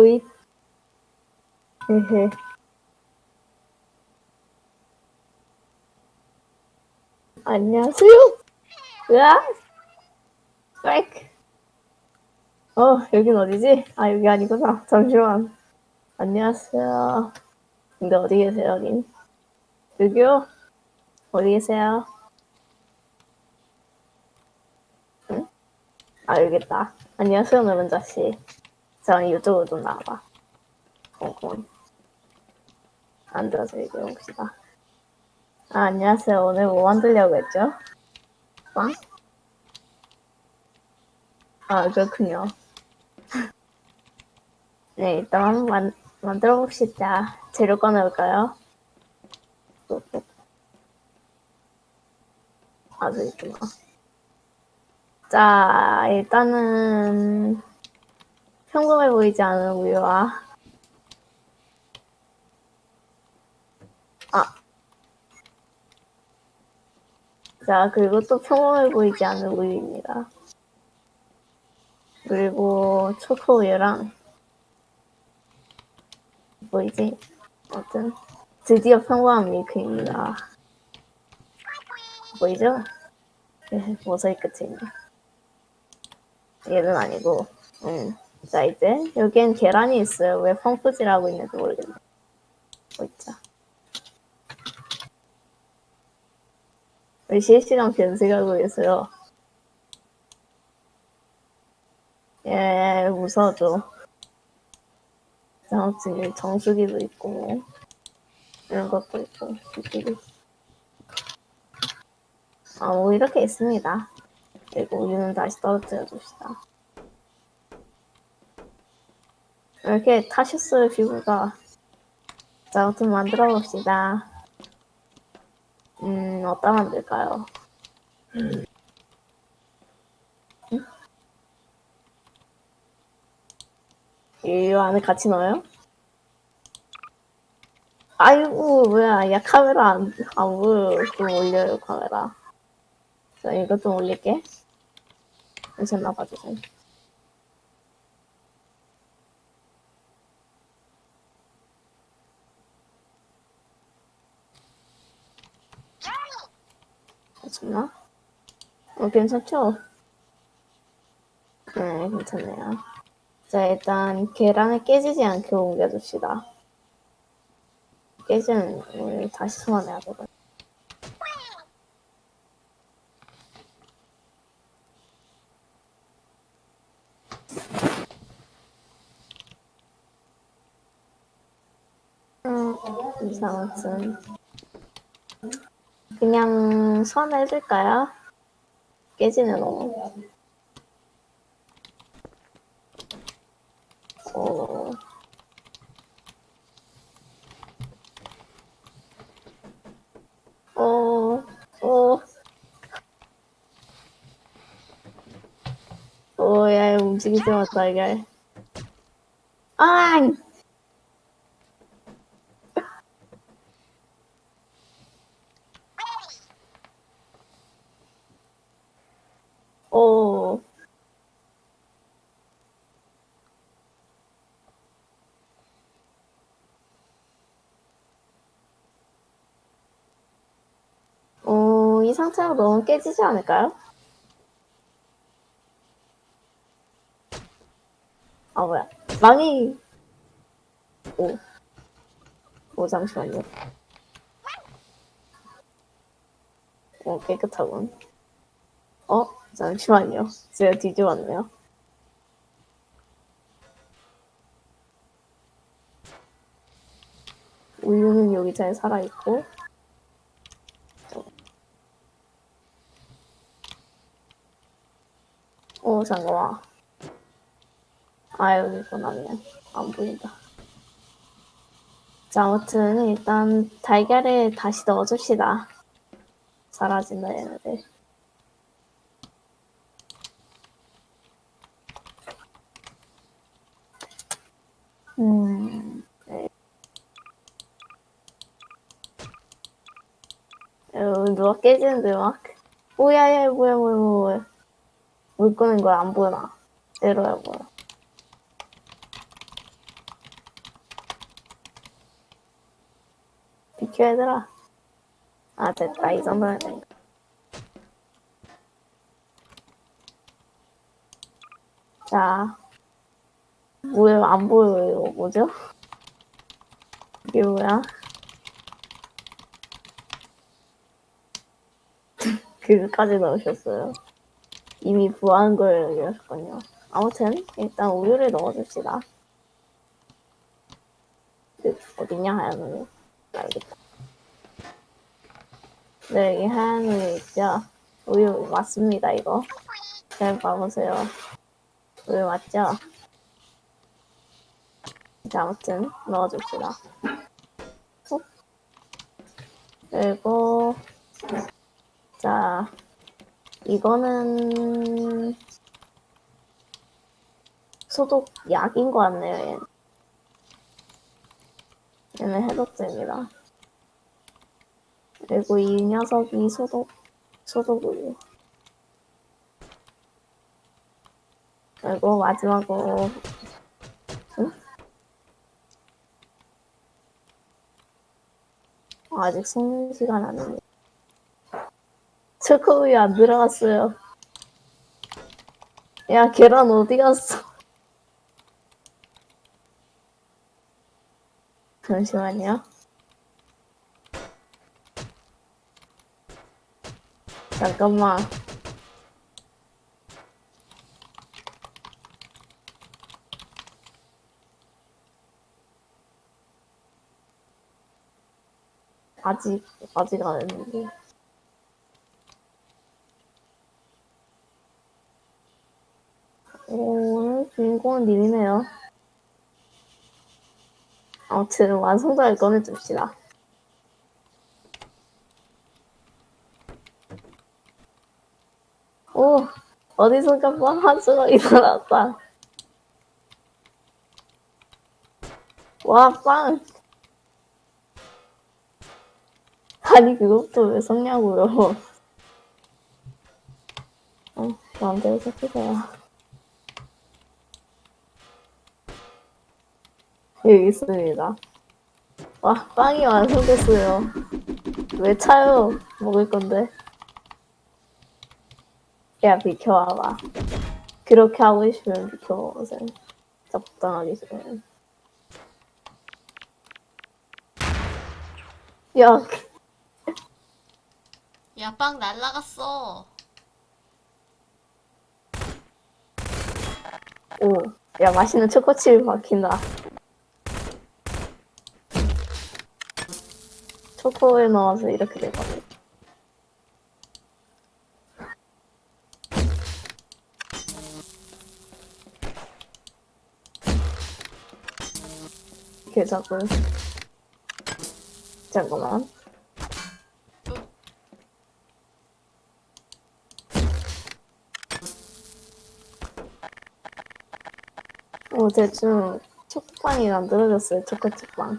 오이. 헤헤. 안녕하세요. 으아! 백. 어, 여긴 어디지? 아, 여기 아니구나. 잠시만. 안녕하세요. 근데 어디 계세요, 여긴? 여기요? 어디 계세요? 응? 아, 여기 있다. 안녕하세요, 노른자 씨. 자, 이쪽으로 좀 나와봐. 콩콩. 앉아서 얘기해봅시다. 아, 안녕하세요. 오늘 뭐 만들려고 했죠? 빵? 아, 그렇군요. 네, 일단 만, 만들어 봅시다. 재료 꺼내볼까요? 아, 저기 있구나. 자, 일단은 평범해 보이지 않은 우유와 아. 자, 그리고 또 평범해 보이지 않은 우유입니다. 그리고 초코우유랑 보이지? 아무튼 드디어 평범한 밀크입니다. 보이죠? 네, 모서리 끝에 있네. 얘는 아니고, 음. 자, 이제 여기엔 계란이 있어요. 왜 펑프질 하고 있는지 모르겠네. 보이자. 왜 실시간 변색하고 계세요? 예, 무서워져. 아무튼 여기 정수기도 있고, 이런 것도 있고, 이쪽에. 아, 뭐 이렇게 있습니다. 그리고 우유는 다시 떨어뜨려 줍시다. 이렇게 타셨어요, 피부가. 자, 아무튼 만들어 봅시다. 음, 어디다 만들까요? 응? 이 안에 같이 넣어요? 아이고, 뭐야. 야, 카메라 안, 안 보여. 좀 올려요, 카메라. 자, 이거 좀 올릴게. 괜찮나 봐주세요. 괜찮나? 어, 괜찮죠? 네, 괜찮네요. 자, 일단 계란을 깨지지 않게 옮겨줍시다. 깨지는 걸 다시 소환해야 되거든. 음, 이상하튼 그냥 소환해줄까요? 깨지네 너무. 어... 어, 어, 어, 야, 움직이지 마, 달걀. 아! 어, 어, 이 상태로 너무 깨지지 않을까요? 아, 뭐야. 망이, 오. 오, 잠시만요. 오, 깨끗하군. 어? 잠시만요. 제가 뒤집었네요. 우유는 여기 잘 살아있고, 어, 잠깐만. 아, 여기 있구나, 그냥. 안 보인다. 자, 아무튼, 일단, 달걀을 다시 넣어줍시다. 사라진다, 얘네들. 음, 네. 어, 누가 깨지는데, 막. 오야, 야, 뭐야, 뭐야, 뭐야. 물 끄는 걸 안 보나? 내려야 보여. 비켜 얘들아. 아 됐다 이 정도면 된다. 자, 뭐야 안 보여요. 이거 뭐죠? 이게 뭐야? 그까지 넣으셨어요? 이미 부한 걸 얘기하셨군요. 아무튼 일단 우유를 넣어줍시다. 그, 어딨냐 하얀 우유? 알겠다. 네, 여기 하얀 우유 있죠? 우유 맞습니다 이거. 잘 봐보세요. 우유 맞죠? 자, 아무튼 넣어줍시다. 후. 그리고 자 이거는 소독 약인 것 같네요. 얘는, 얘는 해독제입니다. 그리고 이 녀석이 소독 소독우유. 그리고 마지막으로 응? 아직 속는 시간 아닙니 다. 초코우유 안 들어갔어요. 야, 계란 어디 갔어? 잠시만요. 잠깐만. 아직, 아직 안 했는데. 오늘 주인공은 님이네요. 아무튼 완성도를 꺼내줍시다. 오, 어디선가 빵 한수가 일어났다. 와, 빵! 아니, 그것도 왜 섞냐고요. 어, 마음대로 섞으세요. 여기 있습니다. 와, 빵이 완성됐어요. 왜 차요? 먹을 건데. 야, 비켜와봐. 그렇게 하고 싶으면 비켜보세요. 적당하게 싫으면. 야, 야, 빵 날라갔어. 오. 야, 맛있는 초코칩이 박힌다. 초코에 넣어서 이렇게 되거든. 계좌분. 잠깐만. 오, 대충 초코빵이 만들어졌어요, 초코칩빵.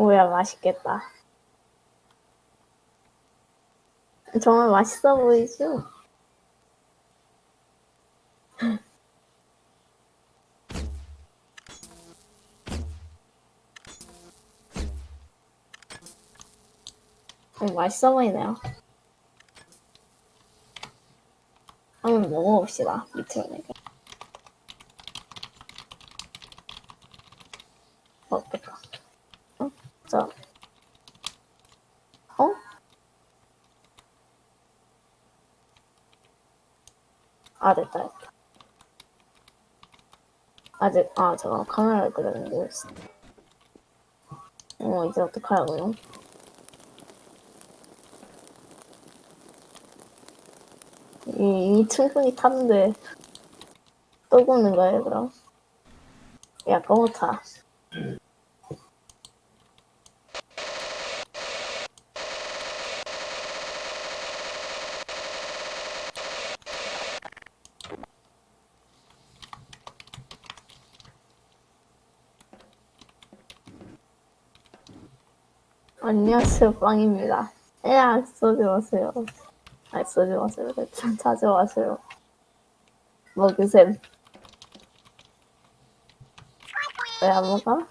오야, 맛있겠다. 정말 맛있어 보이죠? 음, 맛있어 보이네요. 한번 먹어봅시다. 밑으로 내게. 어떨까? 어? 저. 어? 아, 됐다, 됐다. 아직, 아, 잠깐 카메라를 있어. 어, 이제 어떡하라고요? 이, 이미 충분히 탔는데 또 굽는 거예요 그럼? 야 꺼못타 안녕하세요 빵입니다 야 쏘지 마세요 아니 쏘지 마세요 참 찾아와세요 먹으셈 왜 안 먹어?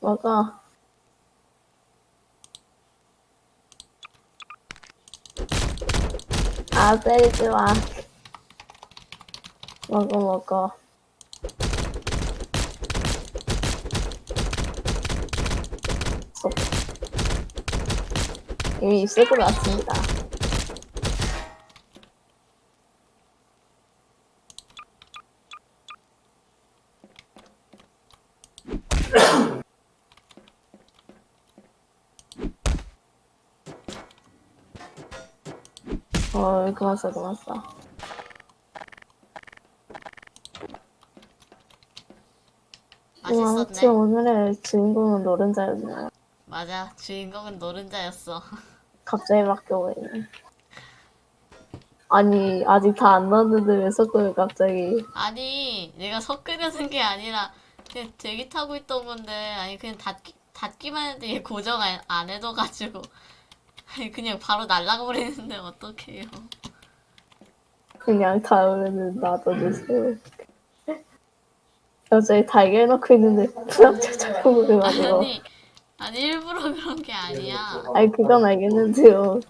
먹어. 아, 때리지 마. 먹어, 먹어. 이미 것 같습니다. 어, 그만 써, 그만 써. 맛있었네. 오늘의 주인공은 노른자였네. 맞아. 주인공은 노른자였어. 갑자기 바뀌어버리네. 아니, 아직 다 안 나왔는데 왜 섞어요, 갑자기. 아니, 내가 섞으려는 게 아니라 그냥 대기 타고 있던 건데 아니 그냥 닫기 닫기만 했는데 얘 고정 안, 안 해둬가지고 아니 그냥 바로 날라가 버리는데 어떡해요. 그냥 다음에는 놔둬주세요. 갑자기 달걀 넣고 있는데 부락차차고 그래가지고. 아니 아니 일부러 그런 게 아니야. 아니, 그건 알겠는데요.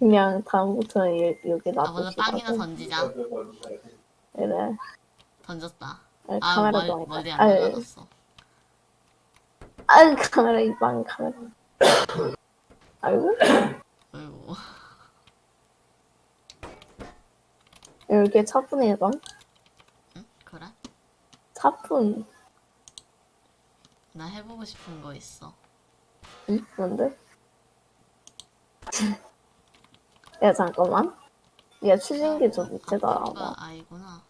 그냥 다음부터 는 여, 여기 아 먼저 빵이나. 던지자. 그래. 던졌다. 아니, 아 멀, 멀리 안안 아니, 날라갔어. 아유, 카메라, 이빵 카메라. 아이고. 어이구. 이렇게 차분해, 봐. 응? 그래? 차분. 나 해보고 싶은 거 있어. 응? 뭔데? 야, 잠깐만. 야, 추진기 좀 밑에 달아봐. 아이구나.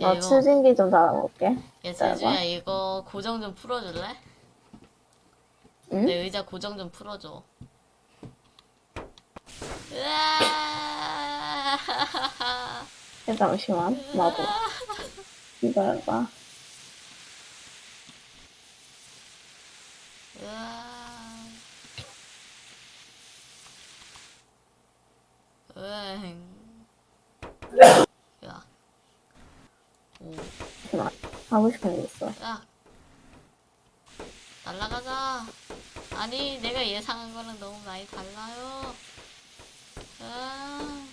야 나 이거 추진기 좀 달아볼게. 야. 제주야 이거 고정 좀 풀어줄래? 응? 내 의자 고정 좀 풀어줘. 으아! 야, 잠시만. 나도. 기다려봐. 으아. 으잉. 야. 오, 나 하고 싶은 게 있어. 야. 날라가자. 아니, 내가 예상한 거랑 너무 많이 달라요. 아.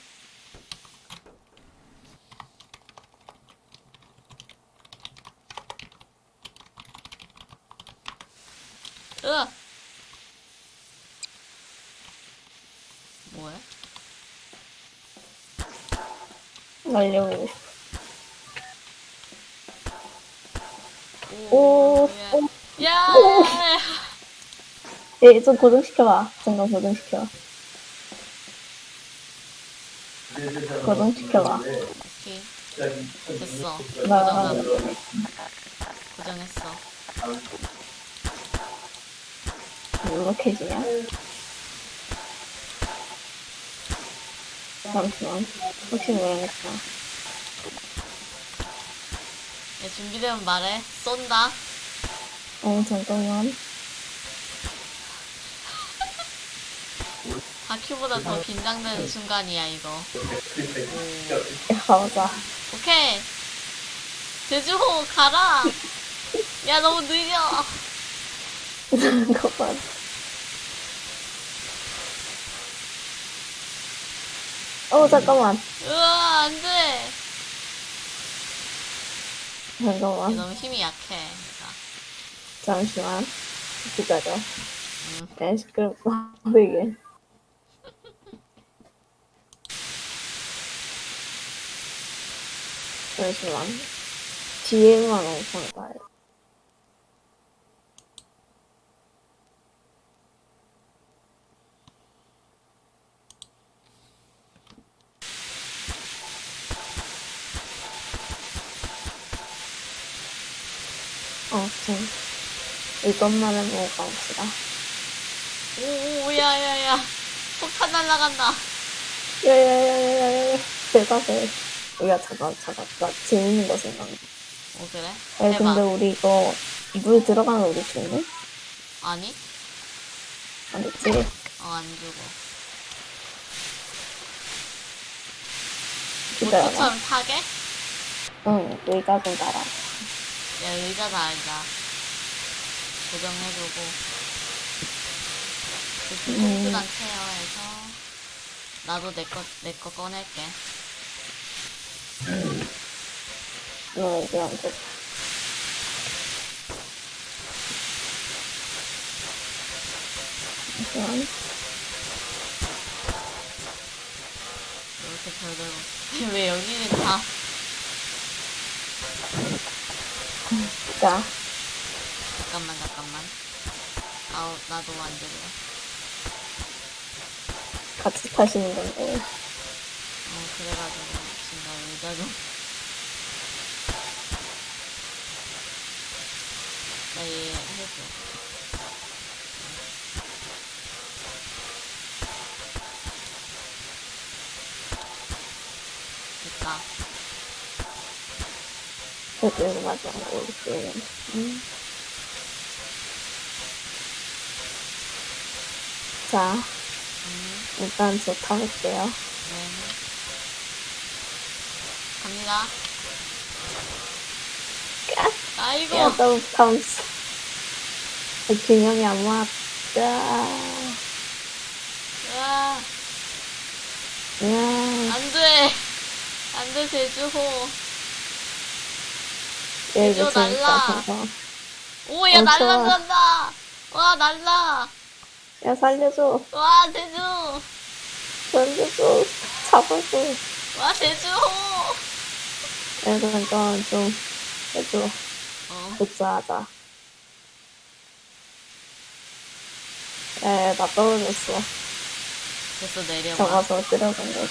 으아! 뭐야? 날려보고 싶어. 오, 오, 야, 야! 얘좀 고정시켜봐. 잠깐 고정시켜. 고정시켜봐. 오케이. 됐어. 나, 고정, 고정했어. 이렇게 지냐? 잠시만. 혹시 모르니까. 야, 준비되면 말해. 쏜다. 어, 잠깐만. 다큐보다 더 긴장되는 순간이야, 이거. 오. 야, 가보자. 오케이. 제주호, 가라! 야, 너무 느려! 잠깐만. 어, 잠깐만. 으아, 안 돼! 얘 잠깐만. 너무 힘이 약해. 잠시만. 기다려. 음. 야, 시끄럽다. 되게. 잠시만. 뒤에만 엄청 봐요. 어, 좀. 이것만 해보고 가봅시다. 오, 오, 야, 야, 야. 폭탄 날라간다. 야 야 야 야야야 대답해 야 잠깐 잠깐 나 재밌는 거 생각나 오, 그래? 야 해봐. 근데 우리 이거 물 들어가면 우리 죽니? 아니? 아니지 어, 안 주고. 기다려봐 보트처럼 타게? 응 의자 좀 달아 야, 의자 달자. 고정해주고. 그 음. 통수랑 케어해서. 나도 내 거, 내 거 꺼낼게. 너 이게 안 돼. 잠시만. 이렇게 별대로. 왜 여기는 다. 자, 잠깐만, 잠깐만. 아우, 나도 안 들려. 같이 타시는 건데. 어, 그래가지고, 지금 나 의자 좀. 나얘 해줘. 됐다. 여기 맞아. 이렇게. 음. 자, 음, 일단 저 타볼게요. 네. 갑니다. 아이고, 야, 너무 감사. 균형이 안 맞다. 으아, 야, 안 돼. 안 돼, 제주호. 제주. 날라. 오, 야. 날라간다. 와, 날라. 야, 살려줘. 와, 제주. 살려줘. 잡아줘. 와, 제주호. 야, 그럼 좀, 좀, 해줘. 어, 복사하자. 에, 나 떨어졌어. 됐어, 내려봐. 잡아서 들어간 거.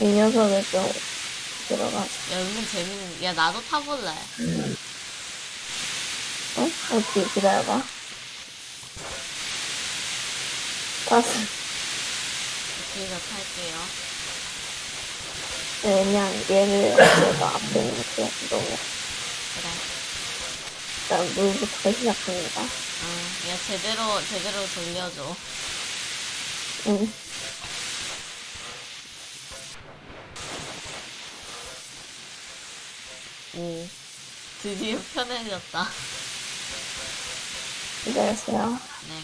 이 녀석을 좀 들어가. 야, 은근 재밌는, 야, 나도 타볼래. 어? 어떻게 기다려봐. 뒤에서 탈게요. 왜냐면 얘를 제가 앞에 이렇게 너무 그래. 일단 물부터 시작합니다. 응, 야, 제대로, 제대로 돌려줘. 응. 오. 드디어 편해졌다. 기다리세요. 네.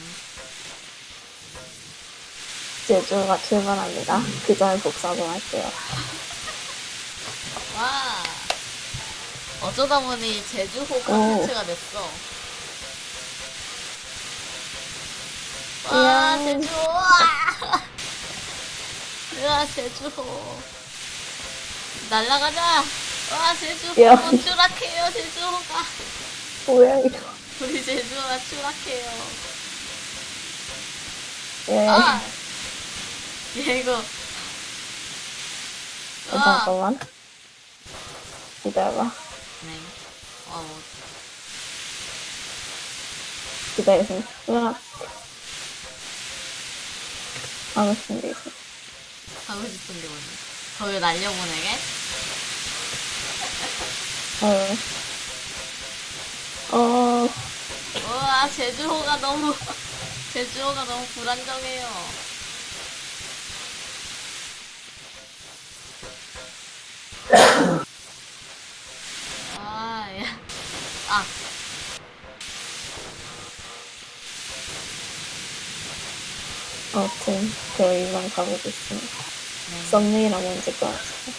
제주가 출발합니다. 그 전에 복사 좀 할게요. 와. 어쩌다 보니 제주호 오. 콘텐츠가 됐어. 와, 이야. 제주호. 와. 제주호. 날라가자. 와, 제주호. 야. 추락해요, 제주호가. 뭐야 이거? 우리 제주호가 추락해요. 예. 아. 얘 이거. 어, 와. 잠깐만. 기다려봐. 네. 와, 뭐. 기다리세요. 으악. 하고 싶은 게 있어. 하고 싶은 게 뭐지? 거기 날려보내게? 어. 어. 제주호가 너무, 제주호가 너무 불안정해요. 아, 야. 아, 아무튼 저희만 가보고 있습니다. 네. 썸네일 한번 찍고 왔어요. 네.